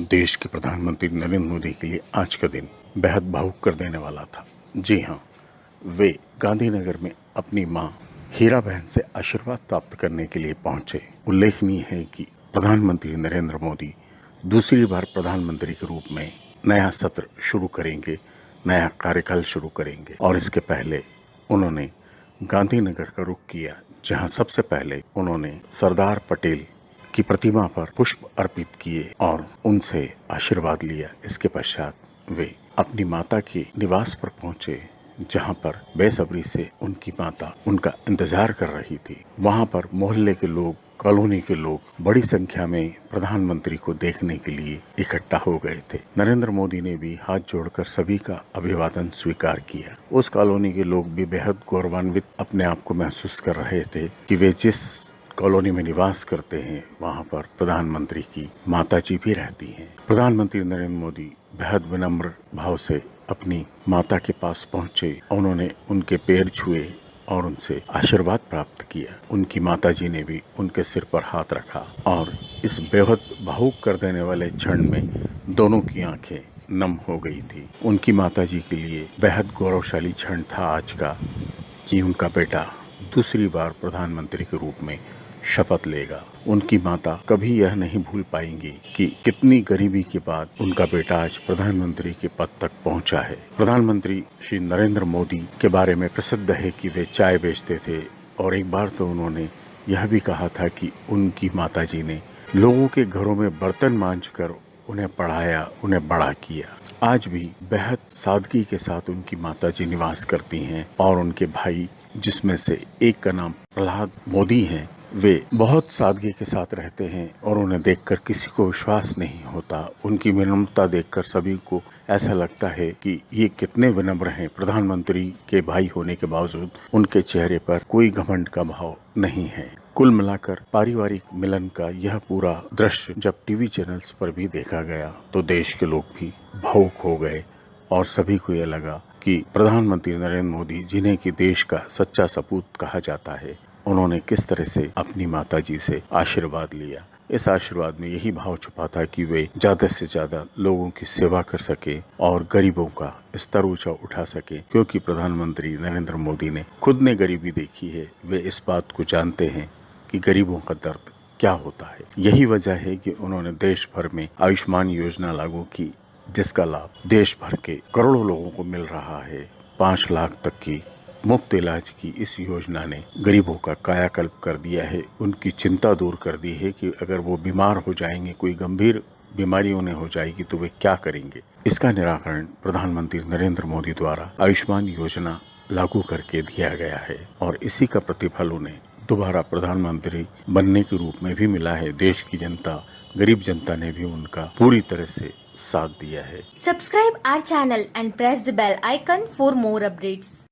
देश के प्रधानमंत्री नरेंद्र मोदी के लिए आज का दिन बेहद भावुक कर देने वाला था। जी हाँ वे गांधीनगर में अपनी माँ, हीरा बहन से आशीर्वाद प्राप्त करने के लिए पहुँचे। उल्लेखनीय है कि प्रधानमंत्री नरेंद्र मोदी दूसरी बार प्रधानमंत्री के रूप में नया सत्र शुरू करेंगे, नया कार्यकाल शुरू करेंगे और इसके पहले उन्होंने गांधीनगर का रुख किया, जहाँ सबसे पहले उन्होंने सरदार पटेल की प्रतिमा पर पुष्प अर्पित किए और उनसे आशीर्वाद लिया। इसके पश्चात वे अपनी माता के निवास पर पहुँचे, जहाँ पर बेसब्री से उनकी माता उनका इंतज़ार कर रही थी। वहाँ पर मोहल्ले के लोग, कॉलोनी के लोग बड़ी संख्या में प्रधानमंत्री को देखने के लिए इकट्ठा हो गए थे। नरेंद्र मोदी ने भी हाथ जोड़कर सभी का अभिवादन स्वीकार किया। उस कॉलोनी के लोग भी बेहद गौरवान्वित अपने आप को महसूस कर रहे थे कि वे जिस कॉलोनी में निवास करते हैं, वहाँ पर प्रधानमंत्री की माता जी भी रहती हैं। प्रधानमंत्री नरेंद्र मोदी बेहद विनम्र भाव से अपनी माता के पास पहुँचे। उन्होंने उनके पैर छुए और उनसे आशीर्वाद प्राप्त किया। उनकी माता जी ने भी उनके सिर पर हाथ रखा और इस बेहद भावुक कर देने वाले क्षण में दोनों की आँखें नम हो गई थी। उनकी माता जी के लिए बेहद गौरवशाली क्षण था आज का कि उनका बेटा दूसरी बार प्रधानमंत्री के रूप में शपथ लेगा। उनकी माता कभी यह नहीं भूल पाएँगी कि कितनी गरीबी के बाद उनका बेटा आज प्रधानमंत्री के पद तक पहुँचा है। प्रधानमंत्री श्री नरेंद्र मोदी के बारे में प्रसिद्ध है कि वे चाय बेचते थे और एक बार तो उन्होंने यह भी कहा था कि उनकी माता जी ने लोगों के घरों में बर्तन मांझ उन्हें पढ़ाया, उन्हें बड़ा किया। आज भी बेहद सादगी के साथ उनकी माता जी निवास करती हैं और उनके भाई, जिसमें से एक का नाम प्रहलाद मोदी हैं वे बहुत सादगी के साथ रहते हैं और उन्हें देखकर किसी को विश्वास नहीं होता। उनकी विनम्रता देखकर सभी को ऐसा लगता है कि ये कितने विनम्र हैं। प्रधानमंत्री के भाई होने के बावजूद उनके चेहरे पर कोई घमंड का भाव नहीं है। कुल मिलाकर पारिवारिक मिलन का यह पूरा दृश्य जब टीवी चैनल्स पर भी देखा गया तो देश के लोग भी भावुक हो गए और सभी को यह लगा कि प्रधानमंत्री नरेंद्र मोदी जिन्हें कि देश का सच्चा सपूत कहा जाता है उन्होंने किस तरह से अपनी माता जी से आशीर्वाद लिया? इस आशीर्वाद में यही भाव छुपा था कि वे ज़्यादा से ज़्यादा लोगों की सेवा कर सके और गरीबों का स्तर ऊँचा उठा सके, क्योंकि प्रधानमंत्री नरेंद्र मोदी ने खुद ने गरीबी देखी है। वे इस बात को जानते हैं कि गरीबों का दर्द क्या होता है। यही वजह है कि उन्होंने देश भर में आयुष्मान योजना लागू की, जिसका लाभ देश भर के करोड़ों लोगों को मिल रहा है। पाँच लाख तक की मुफ़्त इलाज की इस योजना ने गरीबों का कायाकल्प कर दिया है। उनकी चिंता दूर कर दी है कि अगर वो बीमार हो जाएँगे, कोई गंभीर बीमारी उन्हें हो जाएगी तो वे क्या करेंगे? इसका निराकरण प्रधानमंत्री नरेंद्र मोदी द्वारा आयुष्मान योजना लागू करके दिया गया है और इसी का प्रतिफल उन्हें दोबारा प्रधानमंत्री बनने के रूप में भी मिला है। देश की जनता, गरीब जनता ने भी उनका पूरी तरह से साथ दिया है। Subscribe our channel and press the bell icon for more updates